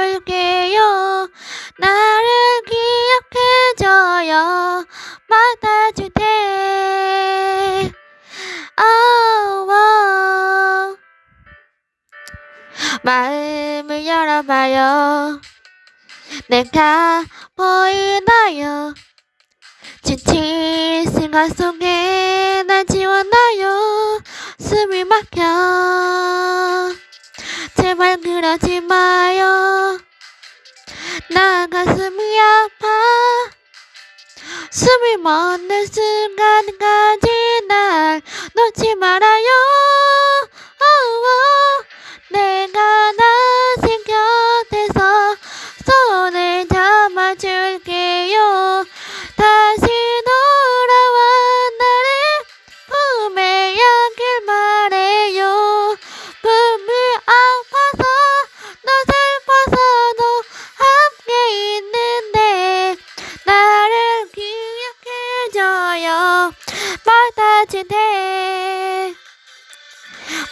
줄게요. 나를 기억해줘요. 받아줄 테 oh, 마음을 열어봐요. 내가 보이나요? 지친 생각 속에 날 지워놔요. 숨이 막혀. 제발 그러지 마요. 나 가슴이 아파. 숨을 멎는 순간까지 날 놓지 말아 판타지 대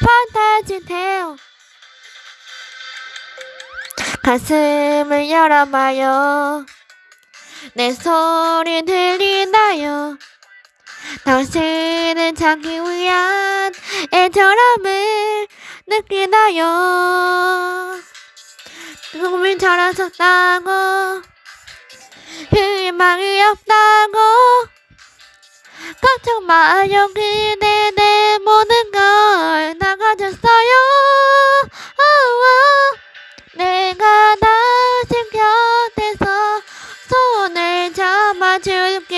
판타지 대요. 가슴을 열어봐요. 내 소리 들리나요? 당신은 자기 위한 애절함을 느끼나요? 꿈을 잘하셨다고? 희망이 없다고 걱정 마요 그대 내 모든 걸 나가졌어요. 내가 다시 곁에서 손을 잡아줄게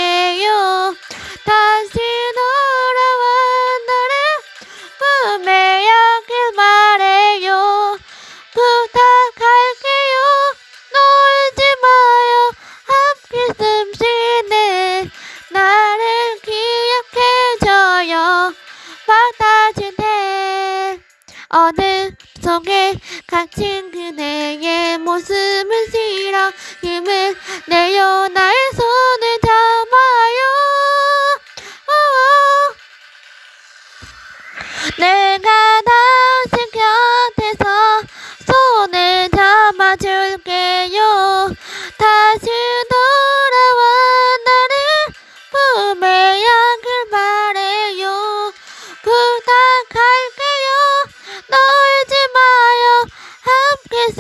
판타지 대. 어느 속에 갇힌 그대의 모습을 실어 힘을 내요 손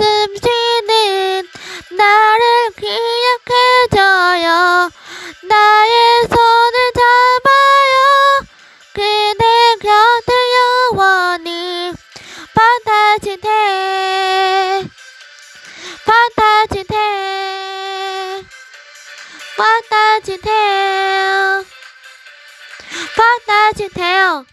숨쉬는 나를 기억해줘요. 나의 손을 잡아요. 그대 곁에 영원히 판타지 대 판타지 대요